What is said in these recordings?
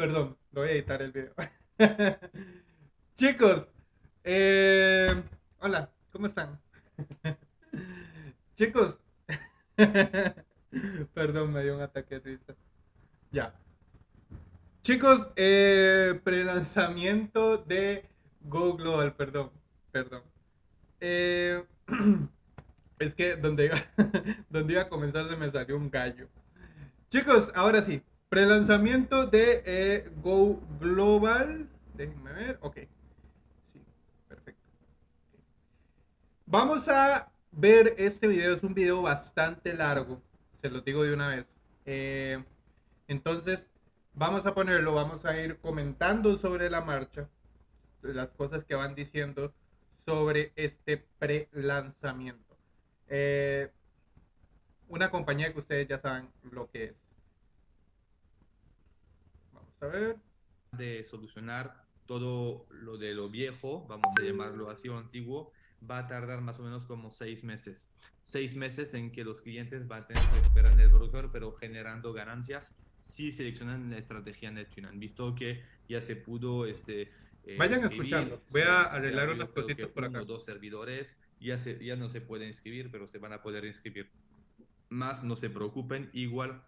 Perdón, lo voy a editar el video. Chicos, eh, hola, ¿cómo están? Chicos, perdón, me dio un ataque de risa. Ya. Chicos, eh, pre-lanzamiento de Go Global, perdón, perdón. Eh, es que donde iba, donde iba a comenzar se me salió un gallo. Chicos, ahora sí, Pre-lanzamiento de eh, Go Global. Déjenme ver. Ok. Sí, perfecto. Vamos a ver este video. Es un video bastante largo. Se lo digo de una vez. Eh, entonces, vamos a ponerlo. Vamos a ir comentando sobre la marcha. Las cosas que van diciendo sobre este pre-lanzamiento. Eh, una compañía que ustedes ya saben lo que es a ver. De solucionar todo lo de lo viejo, vamos a llamarlo así o antiguo, va a tardar más o menos como seis meses. Seis meses en que los clientes van a tener que esperar en el broker, pero generando ganancias si seleccionan la estrategia NetTune. Han visto que ya se pudo este, eh, Vayan escuchando. Voy a arreglar unas cositas por acá. Dos servidores ya, se, ya no se pueden inscribir, pero se van a poder inscribir. Más no se preocupen, igual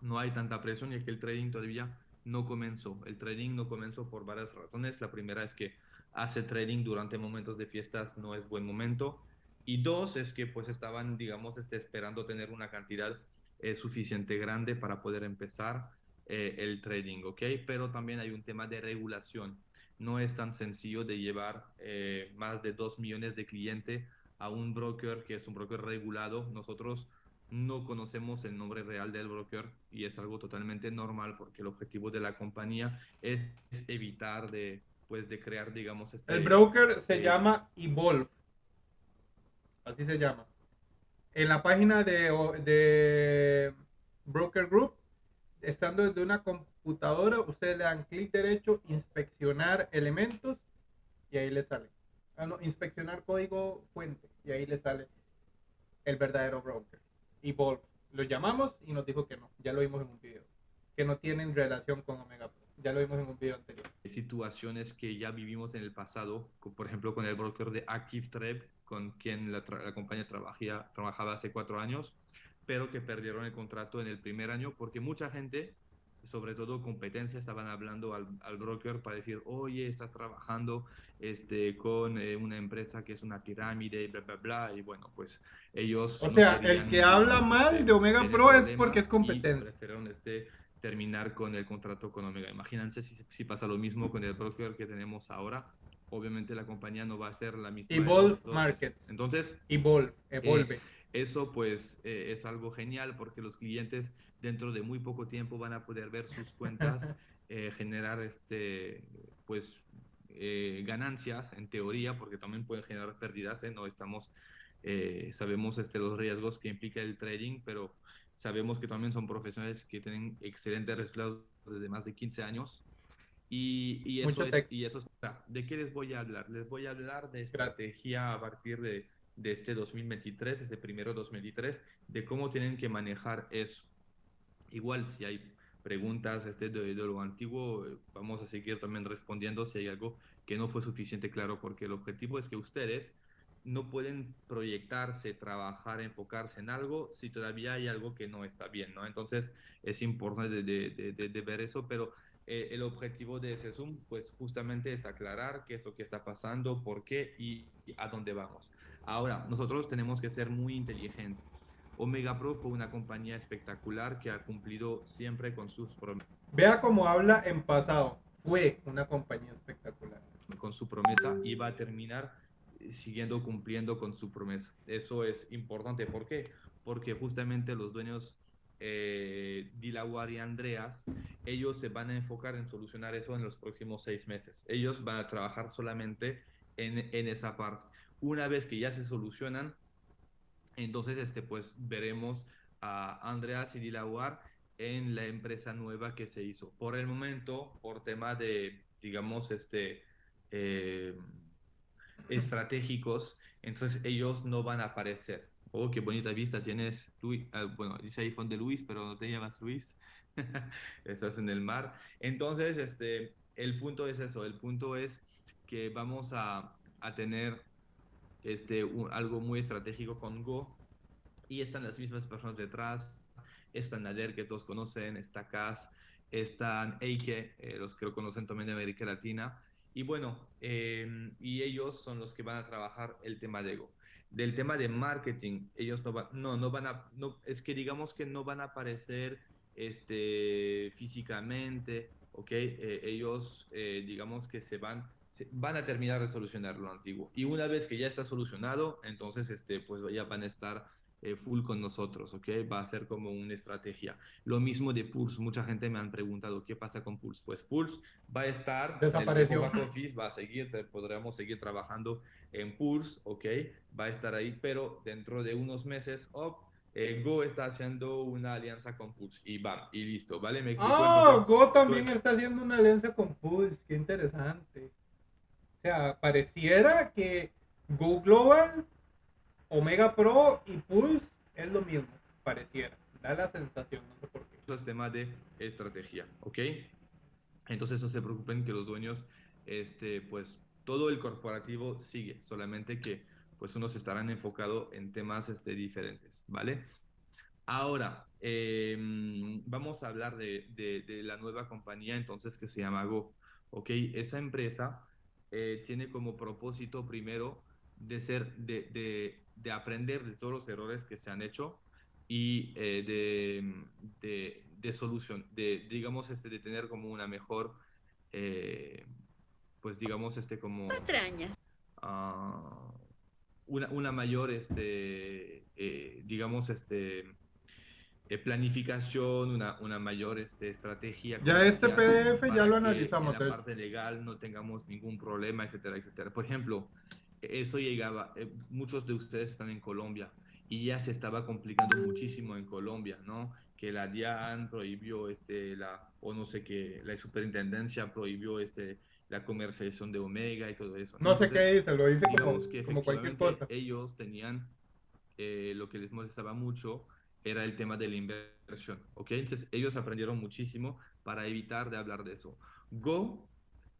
no hay tanta presión y que el trading todavía no comenzó. El trading no comenzó por varias razones. La primera es que hace trading durante momentos de fiestas no es buen momento. Y dos es que pues estaban, digamos, este, esperando tener una cantidad eh, suficiente grande para poder empezar eh, el trading, ¿ok? Pero también hay un tema de regulación. No es tan sencillo de llevar eh, más de 2 millones de clientes a un broker que es un broker regulado. Nosotros no conocemos el nombre real del broker y es algo totalmente normal porque el objetivo de la compañía es evitar de, pues, de crear, digamos, este, El broker se eh, llama Evolve. Así se llama. En la página de, de Broker Group, estando desde una computadora, ustedes le dan clic derecho, inspeccionar elementos y ahí le sale. Ah, inspeccionar código fuente y ahí le sale el verdadero broker. Evolve. Lo llamamos y nos dijo que no. Ya lo vimos en un video. Que no tienen relación con Omega Pro. Ya lo vimos en un video anterior. Situaciones que ya vivimos en el pasado, por ejemplo con el broker de ActiveTrade, con quien la, compañía trabajía, trabajaba hace cuatro años, pero que perdieron el contrato en el primer año porque mucha gente sobre todo competencia, estaban hablando al, al, broker para decir, oye, estás trabajando este, con eh, una empresa que es una pirámide, bla, bla, bla, y bueno, pues ellos... O sea, el que habla mal de Omega Pro es porque es competencia. Este, terminar con el contrato con Omega. Imagínense si, si, pasa lo mismo con el broker que tenemos ahora. Obviamente la compañía no va a ser la misma. Evolve Markets. Entonces... Evolve, evolve. Eh, eso pues eh, es algo genial porque los clientes dentro de muy poco tiempo van a poder ver sus cuentas eh, generar este pues eh, ganancias en teoría porque también pueden generar pérdidas no estamos sabemos este los riesgos que implica el trading pero sabemos que también son profesionales que tienen excelentes resultados desde más de 15 años. Y, y eso es, y eso de qué les voy a hablar les voy a hablar de estrategia a partir de de este 2023, este primero 2023, de cómo tienen que manejar eso. Igual, si hay preguntas este de, lo antiguo, vamos a seguir también respondiendo si hay algo que no fue suficiente claro, porque el objetivo es que ustedes no pueden proyectarse, trabajar, enfocarse en algo si todavía hay algo que no está bien, ¿no? Entonces es importante de, de, ver eso, pero eh, el objetivo de ese Zoom, pues justamente es aclarar qué es lo que está pasando, por qué y a dónde vamos. Ahora, nosotros tenemos que ser muy inteligentes. Omega Pro fue una compañía espectacular que ha cumplido siempre con sus promesas. Vea cómo habla en pasado. Fue una compañía espectacular. Con su promesa y va a terminar siguiendo cumpliendo con su promesa. Eso es importante. ¿Por qué? Porque justamente los dueños eh, Dilawar y Andreas, ellos se van a enfocar en solucionar eso en los próximos seis meses. Ellos van a trabajar solamente en, en esa parte. Una vez que ya se solucionan, entonces este, pues veremos a Andreas y Dilawar en la empresa nueva que se hizo. Por el momento, por tema de, digamos, este, eh, estratégicos, entonces ellos no van a aparecer. Oh, qué bonita vista tienes. Luis, ah, bueno, dice iPhone de Luis, pero no te llamas Luis. Estás en el mar. Entonces, este, el punto es eso. El punto es que vamos a, a tener este, algo muy estratégico con Go y están las mismas personas detrás. Está Nader, que todos conocen, está Cas, están Eike, eh, los que lo conocen también de América Latina. Y bueno, em, y ellos son los que van a trabajar el tema de Go del tema de marketing, ellos no van, no, no van a, no, es que digamos que no van a aparecer este, físicamente, ¿ok? Eh, ellos, eh, digamos que se van, van a terminar de solucionar lo antiguo. Y una vez que ya está solucionado, entonces, este, pues ya van a estar eh, full con nosotros, ¿ok? Va a ser como una estrategia. Lo mismo de Pulse. Mucha gente me han preguntado qué pasa con Pulse. Pues Pulse va a estar. Desapareció. office, va a seguir, podremos seguir trabajando en Pulse, ¿ok? Va a estar ahí, pero dentro de unos meses, oh, Go está haciendo una alianza con Pulse y va, y listo, ¿vale? Me ah, Go también está haciendo una alianza con Pulse, qué interesante. O sea, pareciera que Go Global Omega Pro y Pulse es lo mismo, pareciera. Da la sensación, no sé por qué. Eso es tema de estrategia, ¿ok? Entonces no se preocupen que los dueños, este, pues todo el corporativo sigue, solamente que pues unos estarán enfocados en temas este, diferentes, ¿vale? Ahora, em, vamos a hablar de, de, la nueva compañía entonces que se llama Go, ¿ok? Esa empresa eh, tiene como propósito primero de ser, de, de aprender de todos los errores que se han hecho y eh, de, de, de, solución, de, digamos, este, de tener como una mejor, eh, pues digamos, este, como... Uh, una, una, mayor, este, eh, digamos, este, planificación, una, una mayor este, estrategia. Ya este PDF ya lo analizamos. en la parte legal no tengamos ningún problema, etcétera, etcétera. Por ejemplo, eso llegaba, eh, muchos de ustedes están en Colombia y ya se estaba complicando muchísimo en Colombia, ¿no? Que la DIAN prohibió, este, la, o no sé qué, la superintendencia prohibió este, la comercialización de Omega y todo eso. No, sé qué dice, lo dice como, como cualquier cosa. Ellos tenían, eh, lo que les molestaba mucho era el tema de la inversión, ¿ok? Entonces ellos aprendieron muchísimo para evitar de hablar de eso. Go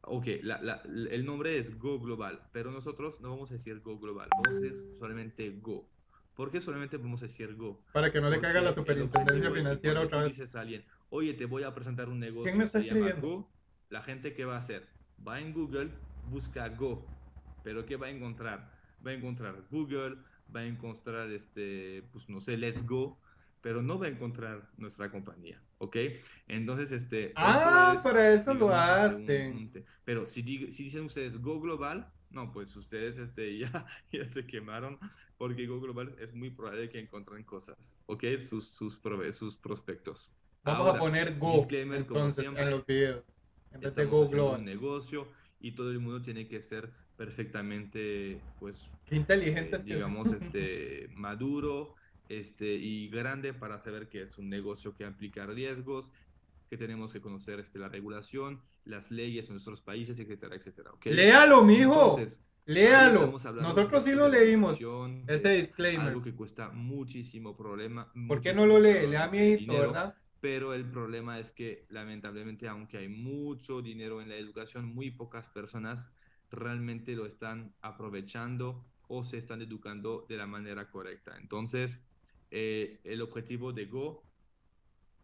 Ok, el nombre es Go Global, pero nosotros no vamos a decir Go Global, vamos a decir solamente Go. ¿Por qué solamente vamos a decir Go? Para que no le caiga la superintendencia financiera otra vez. dices a alguien, oye, te voy a presentar un negocio ¿Quién me está se Go, la gente que va a hacer, va en Google, busca Go, pero ¿qué va a encontrar? Va a encontrar Google, va a encontrar, este, pues no sé, Let's Go, pero no va a encontrar nuestra compañía, ¿ok? Entonces, este... Ah, para eso lo hacen. pero si, si dicen ustedes Go Global, no, pues ustedes este, ya, ya se quemaron porque Go Global es muy probable que encuentren cosas, ¿ok? Sus, sus, sus prospectos. Vamos a poner Go entonces, en los videos. En vez de Go Global. un negocio y todo el mundo tiene que ser perfectamente, pues... Qué inteligente eh, Digamos, este, maduro este, y grande para saber que es un negocio que implica riesgos, que tenemos que conocer este, la regulación, las leyes en nuestros países, etcétera, etcétera. ¿okay? Léalo, mijo. Léalo. Nosotros sí lo leímos. Ese disclaimer. Algo que cuesta muchísimo problema. ¿Por qué no lo lee? Lea mi edito, ¿verdad? Pero el problema es que, lamentablemente, aunque hay mucho dinero en la educación, muy pocas personas realmente lo están aprovechando o se están educando de la manera correcta. Entonces, eh, el objetivo de Go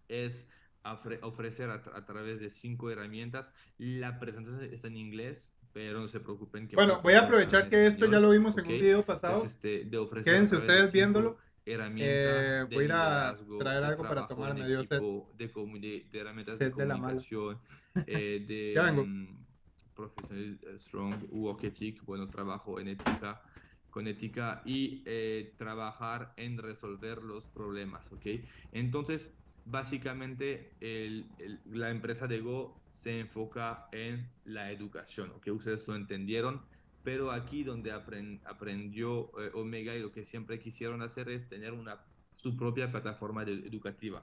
es ofrecer a, través de cinco herramientas. La presentación está en inglés, pero no se preocupen. Que bueno, voy a aprovechar que esto ya lo vimos en un video pasado. este, de Quédense ustedes viéndolo. Herramientas eh, voy a ir a traer algo para tomar medio set. De, de, de, herramientas de comunicación, eh, de um, Professional Strong, Walk Ethic, bueno, trabajo en ética con ética y eh, trabajar en resolver los problemas, ¿ok? Entonces, básicamente, la empresa de Go se enfoca en la educación, ¿ok? Ustedes lo entendieron, pero aquí donde aprendió eh, Omega y lo que siempre quisieron hacer es tener una, su propia plataforma educativa.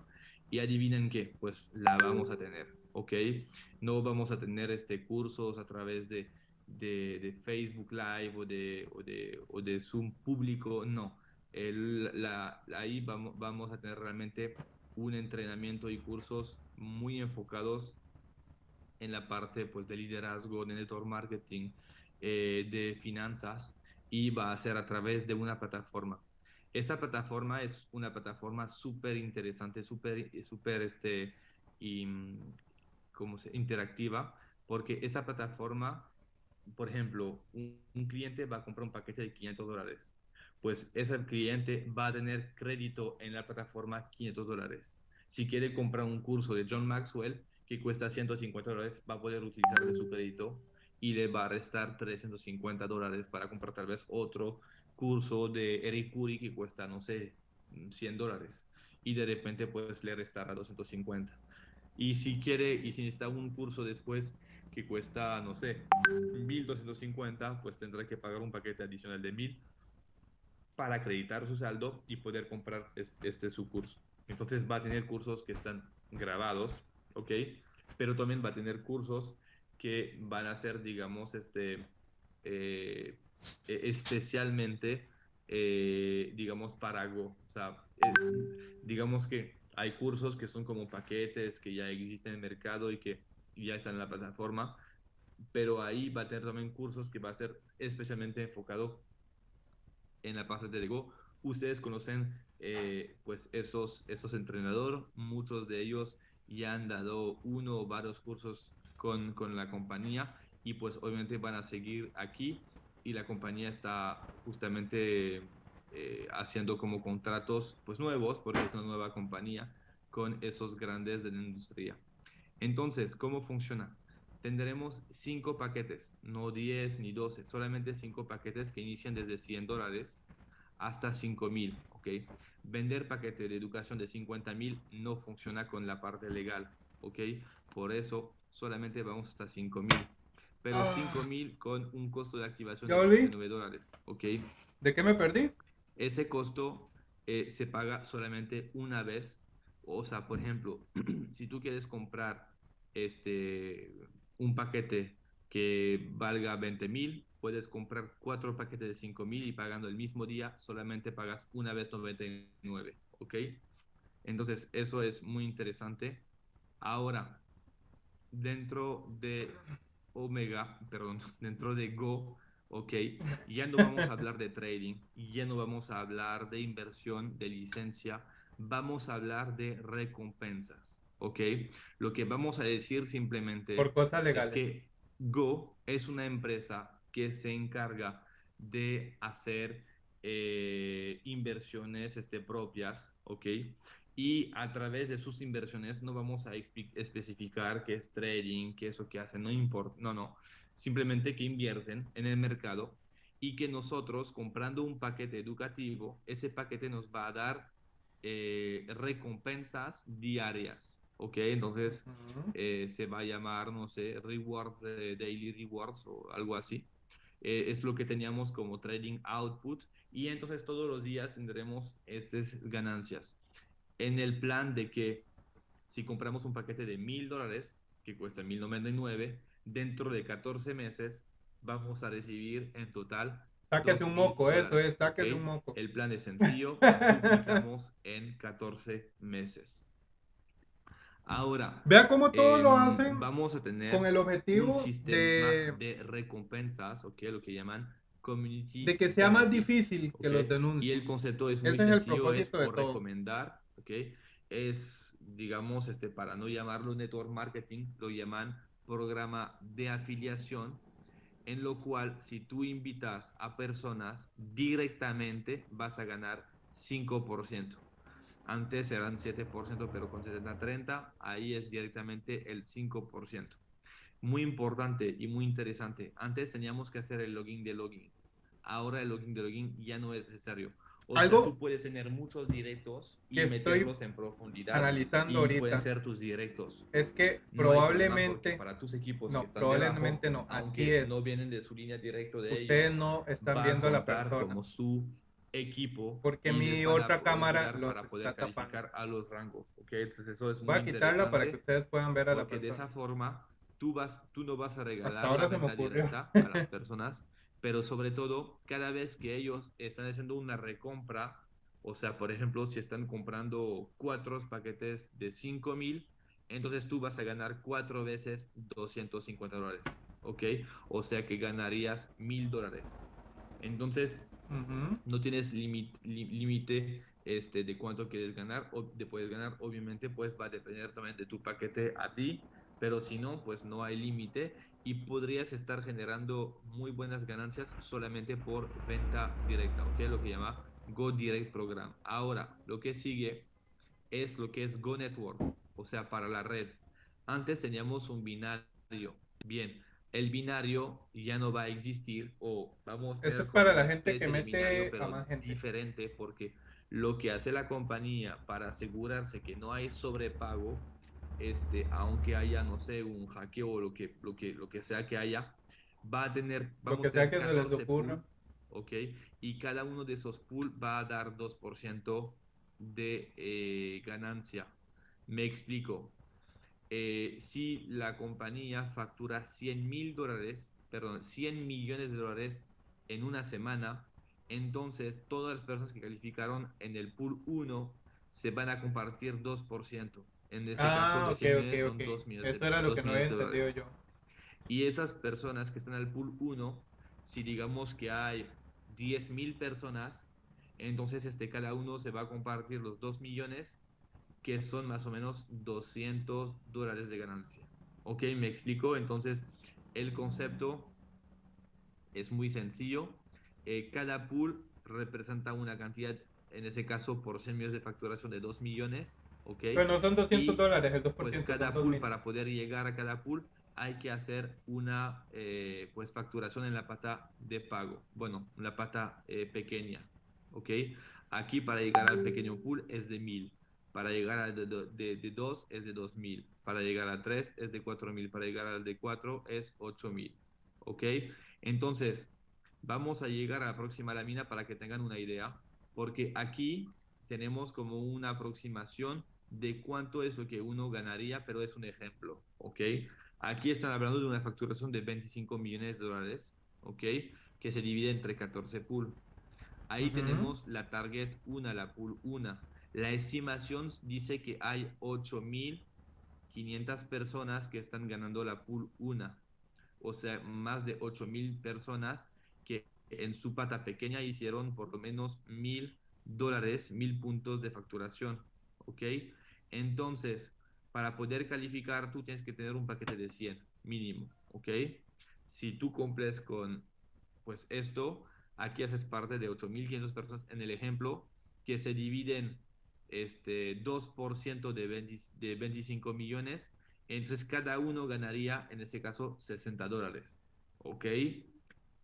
Y adivinen qué, pues la vamos a tener, ¿ok? No vamos a tener este cursos a través de de, Facebook Live o de, o de, o de Zoom público, no. la, ahí vamos, vamos a tener realmente un entrenamiento y cursos muy enfocados en la parte pues, de liderazgo, de network marketing, eh, de finanzas y va a ser a través de una plataforma. Esa plataforma es una plataforma súper interesante, súper super, este, y, ¿cómo se, interactiva, porque esa plataforma, por ejemplo, un, un, cliente va a comprar un paquete de 500 dólares, pues ese cliente va a tener crédito en la plataforma 500 dólares. Si quiere comprar un curso de John Maxwell que cuesta 150 dólares, va a poder utilizar de su crédito y le va a restar 350 dólares para comprar tal vez otro curso de Eric Curry que cuesta, no sé, 100 dólares y de repente pues le restará 250. Y si quiere y si necesita un curso después que cuesta, no sé, 1250, pues tendrá que pagar un paquete adicional de 1000 para acreditar su saldo y poder comprar este su curso. Entonces va a tener cursos que están grabados, ¿ok? Pero también va a tener cursos que van a ser, digamos, este, eh, e-, especialmente, eh, digamos, para Go. O sea, digamos que hay cursos que son como paquetes que ya existen en el mercado y que ya están en la plataforma, pero ahí va a tener también cursos que va a ser especialmente enfocado en la parte de Go. Ustedes conocen eh, pues esos, esos entrenadores, muchos de ellos ya han dado uno o varios cursos con, con la compañía y pues obviamente van a seguir aquí y la compañía está justamente eh, haciendo como contratos pues nuevos porque es una nueva compañía con esos grandes de la industria. Entonces, ¿cómo funciona? Tendremos cinco paquetes, no 10 ni 12, solamente cinco paquetes que inician desde 100 dólares hasta 5 mil, ¿ok? Vender paquete de educación de 50 mil no funciona con la parte legal, ¿ok? Por eso solamente vamos hasta 5 mil. Pero ah. 5 mil con un costo de activación de 9 dólares, ¿ok? ¿De qué me perdí? Ese costo eh, se paga solamente una vez. O sea, por ejemplo, si tú quieres comprar este, un paquete que valga 20 mil, puedes comprar cuatro paquetes de 5 mil y pagando el mismo día solamente pagas una vez 99, ¿ok? Entonces, eso es muy interesante. Ahora, dentro de Omega, perdón, dentro de Go, ok, ya no vamos a hablar de trading, ya no vamos a hablar de inversión, de licencia, vamos a hablar de recompensas, ok. Lo que vamos a decir simplemente Por cosas legales. es que Go es una empresa que se encarga de hacer eh, inversiones este, propias, ok, y a través de sus inversiones no vamos a especificar qué es trading, qué es lo que hacen, no importa, no, no, simplemente que invierten en el mercado y que nosotros comprando un paquete educativo, ese paquete nos va a dar eh, recompensas diarias, ¿ok? Entonces eh, se va a llamar, no sé, rewards, daily rewards o algo así. Eh, es lo que teníamos como trading output y entonces todos los días tendremos estas ganancias en el plan de que si compramos un paquete de mil dólares, que cuesta 1099, dentro de 14 meses vamos a recibir en total. Sáquese un moco, eso es, sáquese un moco. El plan es sencillo, duplicamos en 14 meses. Ahora, vea cómo todos lo em, hacen. Vamos a tener con el objetivo un sistema de... de recompensas, ¿ok? Lo que llaman community. De que sea más difícil que los denuncien. Y el concepto es muy Ese sencillo, es, el propósito es por de recomendar ¿ok? Es, digamos, este, para no llamarlo network marketing, lo llaman programa de afiliación, en lo cual si tú invitas a personas directamente vas a ganar 5%. Antes eran 7%, pero con 70-30, ahí es directamente el 5%. Muy importante y muy interesante. Antes teníamos que hacer el login de login. Ahora el login de login ya no es necesario o Algo sea, tú puedes tener muchos directos y meterlos en profundidad. Analizando y ahorita. Pueden ser tus directos. Es que probablemente. Para tus equipos. No, probablemente no. Así es. No vienen de su línea directa de ellos. Ustedes no están viendo a la persona. Como su equipo. Porque mi otra cámara los para poder está calificar a los rangos. Entonces eso es Voy a quitarla para que ustedes puedan ver a la persona. De esa forma tú vas, tú no vas a regalar la venta directa a las personas pero sobre todo, cada vez que ellos están haciendo una recompra, o sea, por ejemplo, si están comprando cuatro paquetes de 5 mil, entonces tú vas a ganar cuatro veces 250 dólares, ¿ok? O sea que ganarías mil dólares. Entonces, no tienes límite este, de cuánto quieres ganar o de puedes ganar. Obviamente, pues va a depender también de tu paquete a ti, pero si no, pues no hay límite y podrías estar generando muy buenas ganancias solamente por venta directa, ¿ok? Lo que llama Go Direct Program. Ahora, lo que sigue es lo que es Go Network, o sea, para la red. Antes teníamos un binario. Bien, el binario ya no va a existir o vamos a Esto es para la gente que mete a más gente. diferente porque lo que hace la compañía para asegurarse que no hay sobrepago, este, aunque haya, no sé, un hackeo o lo que, lo que, lo que sea que haya, va a tener, vamos lo que sea que se les ocurra. ¿ok? Y cada uno de esos pools va a dar 2% de eh, ganancia. Me explico. Eh, si la compañía factura 100 mil dólares, perdón, 100 millones de dólares en una semana, entonces todas las personas que calificaron en el pool 1 se van a compartir 2%. En este ah, caso, son 2 millones Eso era lo que no había entendido yo. Y esas personas que están en el pool 1, si digamos que hay 10 mil personas, entonces este, cada uno se va a compartir los 2 millones que son más o menos 200 dólares de ganancia. ¿Ok? Me explico. Entonces, el concepto es muy sencillo. Eh, cada pool representa una cantidad, en ese caso, por 100 millones de facturación de 2 millones. ¿Ok? Pero no son 200 dólares, el 2%. Pues cada pool, para poder llegar a cada pool, hay que hacer una eh, pues facturación en la pata de pago. Bueno, la pata eh, pequeña. ¿Ok? Aquí para llegar al pequeño pool es de 1000. Para llegar al de, de, 2 es de 2000. Para llegar a 3 es de 4000. Para llegar al de 4 es 8000. ¿Ok? Entonces, vamos a llegar a la próxima lámina para que tengan una idea. Porque aquí tenemos como una aproximación de cuánto es lo que uno ganaría, pero es un ejemplo. ¿Ok? Aquí están hablando de una facturación de 25 millones de dólares. ¿Ok? Que se divide entre 14 pool. Ahí tenemos la target 1, la pool 1 la estimación dice que hay 8.500 personas que están ganando la pool 1. O sea, más de 8.000 personas que en su pata pequeña hicieron por lo menos 1.000 dólares, 1.000 puntos de facturación. ¿Ok? Entonces, para poder calificar, tú tienes que tener un paquete de 100 mínimo. ¿Ok? Si tú cumples con pues esto, aquí haces parte de 8.500 personas en el ejemplo que se dividen este, 2% de, de 25 millones, entonces cada uno ganaría, en este caso, 60 dólares. ¿Ok?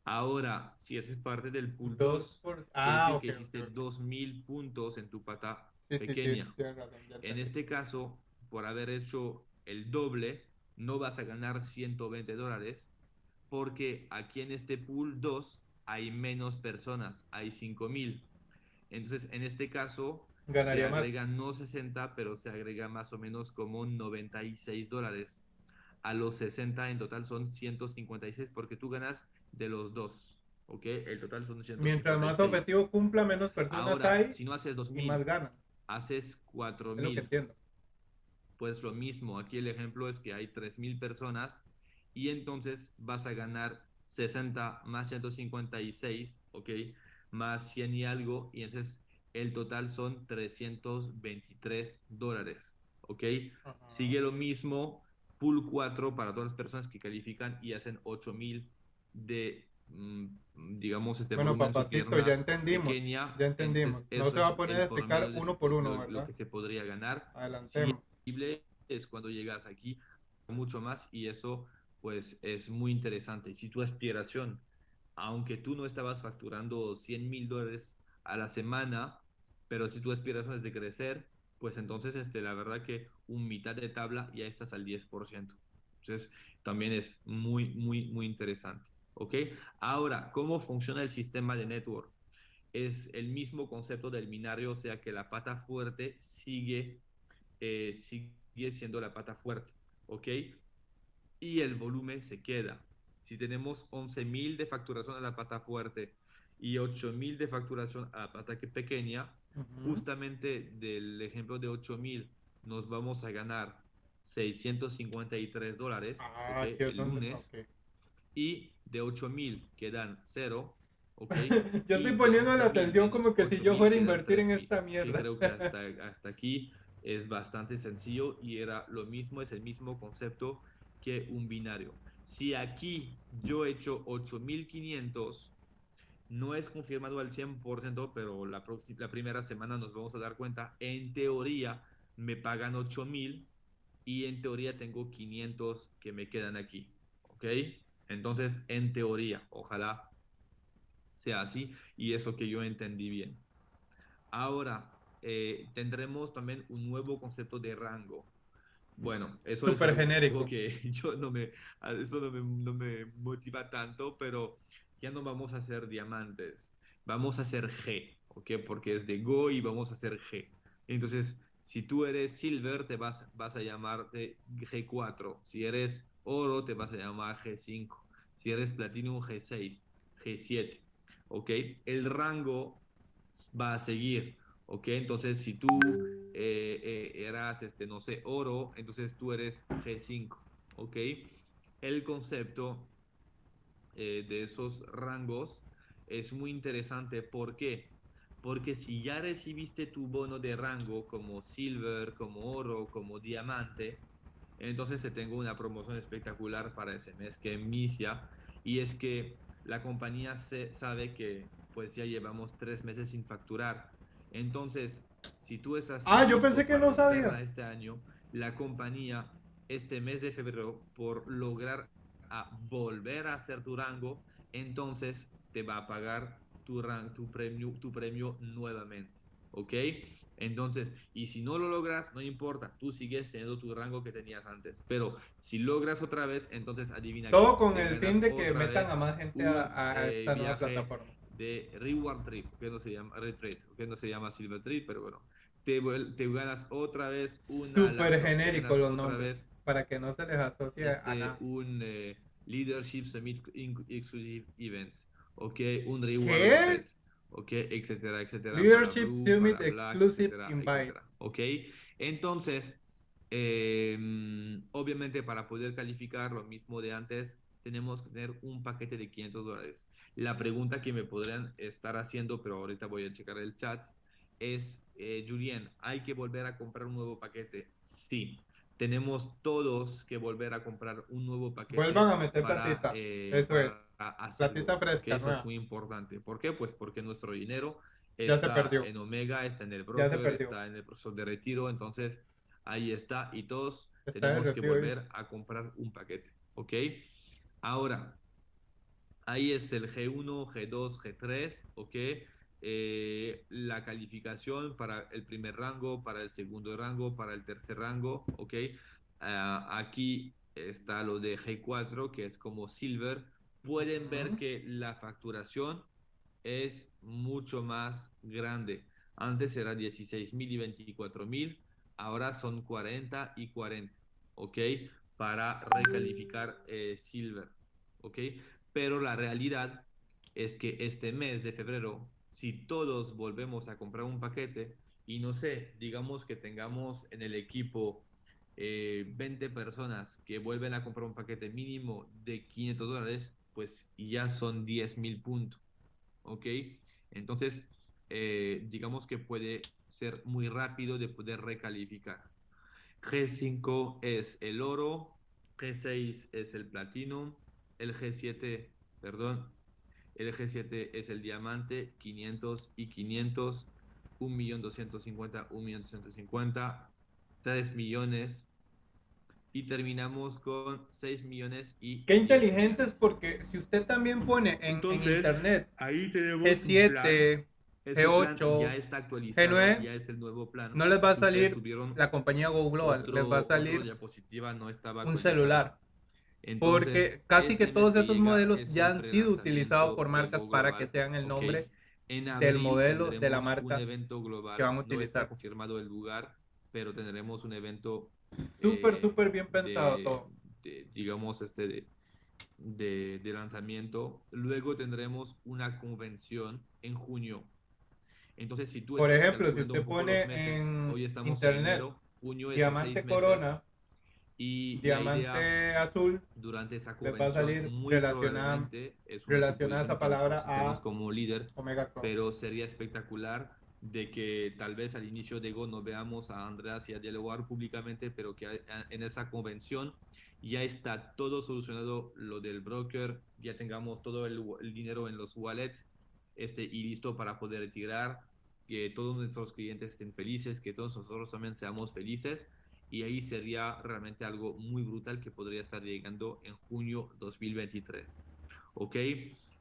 Ahora, si haces parte del pool 2, ah, que hiciste 2.000 puntos en tu pata pequeña. en este caso, por haber hecho el doble, no vas a ganar 120 dólares, porque aquí en este pool 2 hay menos personas, hay 5.000. Entonces, en este caso, se agrega no 60, pero se agrega más o menos como 96 dólares. A los 60 en total son 156 porque tú ganas de los dos. ¿Ok? El total son 156. Mientras más objetivo cumpla, menos personas hay. Si no haces 2000, y más gana. Haces 4000. Es lo que entiendo. Pues lo mismo. Aquí el ejemplo es que hay 3000 personas y entonces vas a ganar 60 más 156, ¿ok? Más 100 y algo, y entonces el total son 323 dólares. ¿Ok? Sigue lo mismo, pool 4 para todas las personas que califican y hacen 8000 de, mm, digamos, este Bueno, papacito, ya entendimos. ya entendimos. no se va a poner a explicar uno por uno, lo, Lo que se podría ganar. Adelantemos. Es cuando llegas aquí mucho más y eso pues es muy interesante. Si tu aspiración, aunque tú no estabas facturando 100 mil dólares a la semana, pero si tu aspiración es de crecer, pues entonces este, la verdad que un mitad de tabla ya estás al 10%. Entonces también es muy, muy, muy interesante. ¿Ok? Ahora, ¿cómo funciona el sistema de network? Es el mismo concepto del binario, o sea que la pata fuerte sigue, eh, sigue siendo la pata fuerte. ¿Ok? Y el volumen se queda. si tenemos 11.000 de facturación a la pata fuerte y 8.000 de facturación a la pata pequeña, justamente del ejemplo de 8.000 nos vamos a ganar 653 dólares ah, el lunes y de 8.000 quedan 0 yo estoy poniendo la atención como que si yo fuera a invertir en esta mierda. creo que hasta, hasta, aquí es bastante sencillo y era lo mismo, es el mismo concepto que un binario. Si aquí yo he hecho 8500, no es confirmado al 100%, pero la, la primera semana nos vamos a dar cuenta, en teoría me pagan 8000 y en teoría tengo 500 que me quedan aquí. ¿Ok? Entonces, en teoría, ojalá sea así y eso que yo entendí bien. Ahora, eh, tendremos también un nuevo concepto de rango. Bueno, eso Super es genérico. que yo no me, eso no me, no me motiva tanto, pero ya no vamos a hacer diamantes, vamos a hacer G, ¿ok? Porque es de Go y vamos a hacer G. Entonces, si tú eres Silver, te vas, vas a llamarte G4. Si eres Oro, te vas a llamar G5. Si eres Platinum, G6, G7. ¿ok? El rango va a seguir, ¿ok? Entonces, si tú eh, eh, eras, este, no sé, oro, entonces tú eres G5, ¿ok? El concepto eh, de esos rangos es muy interesante, ¿por qué? Porque si ya recibiste tu bono de rango como silver, como oro, como diamante, entonces te tengo una promoción espectacular para ese mes que inicia y es que la compañía se, sabe que pues ya llevamos tres meses sin facturar. Entonces, si tú estás... Ah, yo pensé que no sabía. Este año, la compañía, este mes de febrero, por lograr a volver a hacer tu rango, entonces te va a pagar tu, tu, premio, tu premio nuevamente. ¿Ok? Entonces, y si no lo logras, no importa, tú sigues teniendo tu rango que tenías antes. Pero si logras otra vez, entonces adivina. Todo con el fin de que metan a más gente a, eh, esta nueva plataforma. De Reward Trip, que no se llama Retreat, que no se llama Silver Trip, pero bueno. Te, te ganas otra vez una. Súper genérico los nombres. Para que no se les asocie a este, nada. Un eh, Leadership Summit Exclusive Event. Ok, un Reward ¿ok? Etcétera, etcétera. Leadership Summit Exclusive Invite. ¿ok? Entonces, em, obviamente para poder calificar lo mismo de antes, tenemos que tener un paquete de 500 dólares. La pregunta que me podrían estar haciendo, pero ahorita voy a checar el chat, es, eh, Julien, ¿hay que volver a comprar un nuevo paquete? Sí. Tenemos todos que volver a comprar un nuevo paquete. Vuelvan a meter platita. Eh, Eso es Platita fresca. eso es muy importante. ¿Por qué? Pues porque nuestro dinero está en Omega, está en el broker, está en el proceso de retiro. Entonces, ahí está. Y todos tenemos que volver a comprar un paquete. ¿Ok? Ahora, ahí es el G1, G2, G3. ¿Ok? Eh, la calificación para el primer rango, para el segundo rango, para el tercer rango. ¿Ok? Ah, aquí está lo de G4, que es como Silver pueden ver que la facturación es mucho más grande. Antes era 16 mil y 24 mil, ahora son 40 y 40, ¿ok? Para recalificar eh, Silver, ¿ok? Pero la realidad es que este mes de febrero, si todos volvemos a comprar un paquete y no sé, digamos que tengamos en el equipo 20 eh, personas que vuelven a comprar un paquete mínimo de 500 dólares, pues ya son 10.000 puntos. ¿Ok? Entonces, eh, digamos que puede ser muy rápido de poder recalificar. G5 es el oro, G6 es el platino, el G7, perdón, el G7 es el diamante, 500 y 500, 1.250, 1.250, 3 millones, y terminamos con 6 millones y... Qué inteligentes porque si usted también pone en, internet ahí tenemos G7, G8, ya está actualizado, G9, ya es el nuevo plan. No les va a salir la compañía Go Global, les va a salir no estaba un celular. Porque casi que todos esos modelos ya han sido utilizados por marcas para que sean el nombre del modelo de la marca evento global, que van a utilizar. No está confirmado el lugar, pero tendremos un evento Súper, eh, súper bien pensado todo. digamos, este, de, lanzamiento. Luego tendremos una convención en junio. Entonces, si tú... Por ejemplo, si usted pone en hoy estamos internet, junio Diamante Corona y Diamante Azul, durante esa convención, va a salir muy relacionada, relacionada esa palabra a como líder, pero sería espectacular de que tal vez al inicio de Go no veamos a Andreas y a dialogar públicamente, pero que en esa convención ya está todo solucionado lo del broker, ya tengamos todo el, dinero en los wallets este, y listo para poder retirar, que todos nuestros clientes estén felices, que todos nosotros también seamos felices y ahí sería realmente algo muy brutal que podría estar llegando en junio 2023. ¿Ok?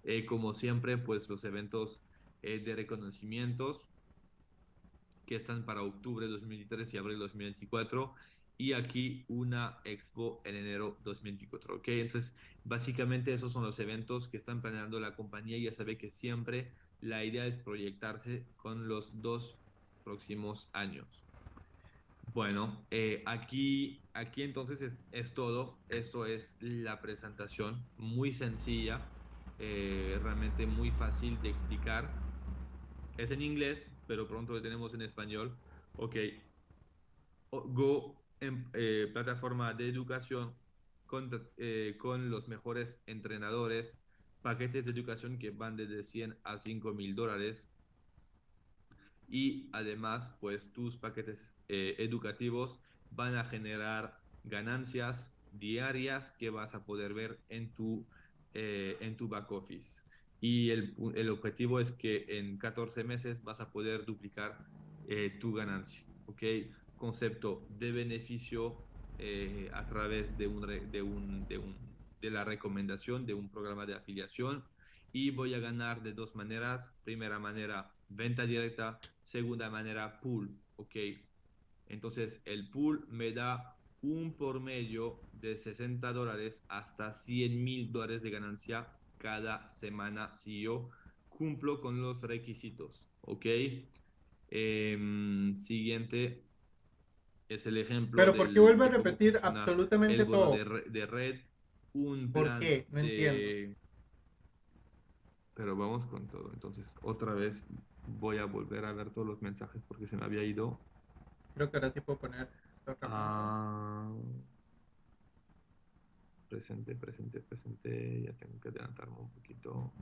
Eh, como siempre, pues los eventos eh, de reconocimientos que están para octubre 2023 y abril 2024 y aquí una expo en enero 2024, ¿ok? Entonces, básicamente esos son los eventos que están planeando la compañía ya sabe que siempre la idea es proyectarse con los dos próximos años. Bueno, eh, aquí, aquí entonces es, todo. Esto es la presentación, muy sencilla, eh, realmente muy fácil de explicar. Es en inglés, pero pronto lo tenemos en español. Ok. Go en eh, plataforma de educación con, con los mejores entrenadores, paquetes de educación que van desde 100 a 5 mil dólares. Y además, pues tus paquetes eh, educativos van a generar ganancias diarias que vas a poder ver en tu, en tu back office y el, el, objetivo es que en 14 meses vas a poder duplicar eh, tu ganancia. ¿ok? Concepto de beneficio eh, a través de, un, de, un, de, un, de la recomendación de un programa de afiliación y voy a ganar de dos maneras. Primera manera, venta directa. Segunda manera, pool. ¿ok? Entonces el pool me da un por medio de 60 dólares hasta 100 mil dólares de ganancia cada semana si yo cumplo con los requisitos. ¿Ok? Em, siguiente es el ejemplo. Pero ¿por qué vuelve a repetir absolutamente todo? De, red, un plan ¿Por qué? No entiendo. Pero vamos con todo. Entonces, otra vez voy a volver a ver todos los mensajes porque se me había ido. Creo que ahora sí puedo poner. Ah presente, presente, presente. Ya tengo que adelantarme un poquito.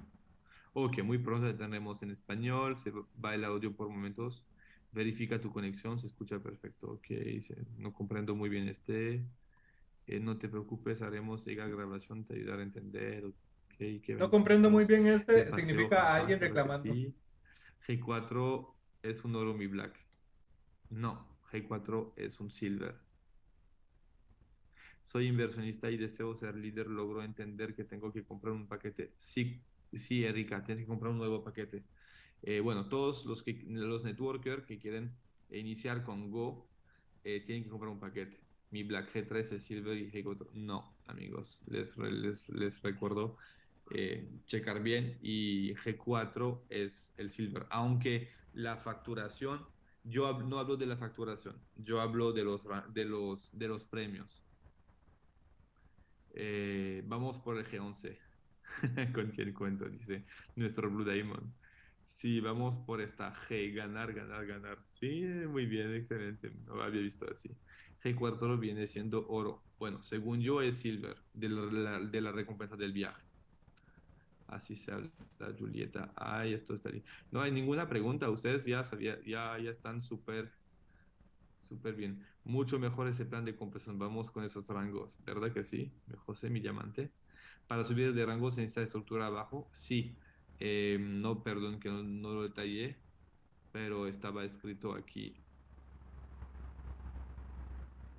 Ok, muy pronto tenemos en español. Se va el audio por momentos. Verifica tu conexión, se escucha perfecto. Ok, no comprendo muy bien este. Eh, no te preocupes, haremos llega grabación, te ayudará a entender. Okay, no comprendo muy bien este. Significa alguien reclamando. G4 es un oro mi black. No, G4 es un silver soy inversionista y deseo ser líder, logro entender que tengo que comprar un paquete. Sí, sí, Erika, tienes que comprar un nuevo paquete. Eh, bueno, todos los, que, los networkers que quieren iniciar con Go eh, tienen que comprar un paquete. Mi Black G3 es Silver y G4. No, amigos, les, les, les recuerdo eh, checar bien y G4 es el Silver. Aunque la facturación, yo no hablo de la facturación, yo hablo de los, de los, de los premios. Eh, vamos por el G11. Con quien cuento, dice nuestro Blue Diamond. Sí, vamos por esta G, ganar, ganar, ganar. Sí, muy bien, excelente. No lo había visto así. G4 viene siendo oro. Bueno, según yo es silver, de la, de la recompensa del viaje. Así se habla, Julieta. Ay, esto bien. No hay ninguna pregunta. Ustedes ya, sabía, ya, ya están súper, súper bien. Mucho mejor ese plan de compresión. Vamos con esos rangos, ¿verdad que sí? José, mi diamante. Para subir de rango se necesita estructura abajo. Sí. Eh, no, perdón que no, lo detallé, pero estaba escrito aquí.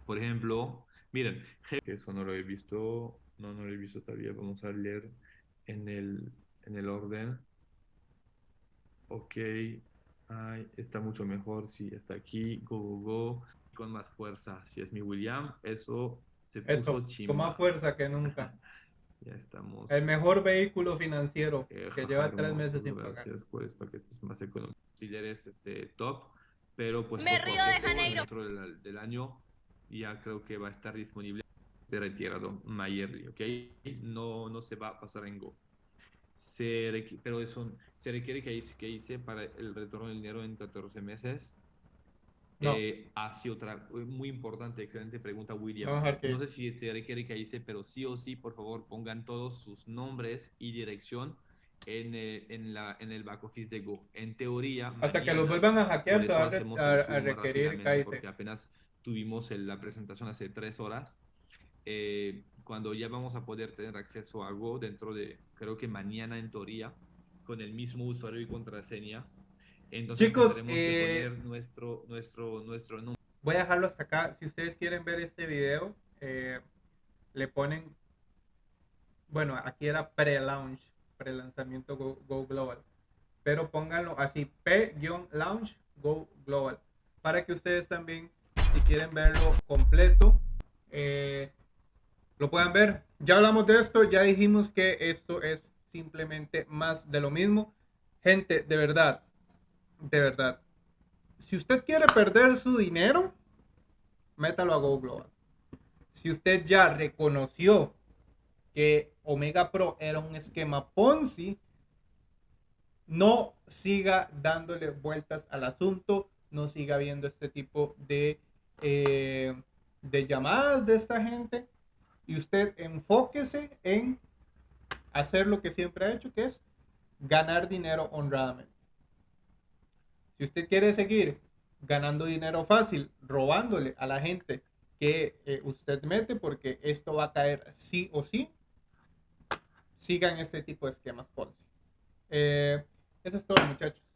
Por ejemplo, miren, eso no lo he visto, no, no lo he visto todavía. Vamos a leer en el, en el orden. Ok, Ay, está mucho mejor, sí, está aquí, go, go, go con más fuerza. Si es mi William, eso se puso eso, Con más fuerza que nunca. ya estamos. El mejor vehículo financiero eh, que lleva tres meses sin pagar. Gracias por el paquetes más económicos. Si eres este, top, pero pues Me río de Janeiro. dentro del, del año ya creo que va a estar disponible. Retirado Mayerly, ¿ok? No, no se va a pasar en Go. Se pero eso se requiere que hice, que hice para el retorno del dinero en 14 meses. No. Eh, así otra, muy importante, excelente pregunta, William. No, sé si se requiere que hice, pero sí o sí, por favor, pongan todos sus nombres y dirección en, el, en, la, en el back office de Go. En teoría. Hasta que los vuelvan a hackear, se va a, requerir Porque apenas tuvimos la presentación hace tres horas. Eh, cuando ya vamos a poder tener acceso a Go dentro de, creo que mañana en teoría, con el mismo usuario y contraseña. Entonces Chicos, que eh, poner nuestro, nuestro, nuestro número. Voy a dejarlo hasta acá. Si ustedes quieren ver este video, eh, le ponen, bueno, aquí era pre-launch, pre-lanzamiento Go, Go, Global. Pero pónganlo así, P-launch Go Global. Para que ustedes también, si quieren verlo completo, eh, lo puedan ver. Ya hablamos de esto, ya dijimos que esto es simplemente más de lo mismo. Gente, de verdad, de verdad, si usted quiere perder su dinero, métalo a Go. Si usted ya reconoció que Omega Pro era un esquema Ponzi, no siga dándole vueltas al asunto, no siga viendo este tipo de, eh, de llamadas de esta gente y usted enfóquese en hacer lo que siempre ha hecho, que es ganar dinero honradamente. Si usted quiere seguir ganando dinero fácil, robándole a la gente que eh, usted mete, porque esto va a caer sí o sí, sigan este tipo de esquemas. Eh, eso es todo, muchachos.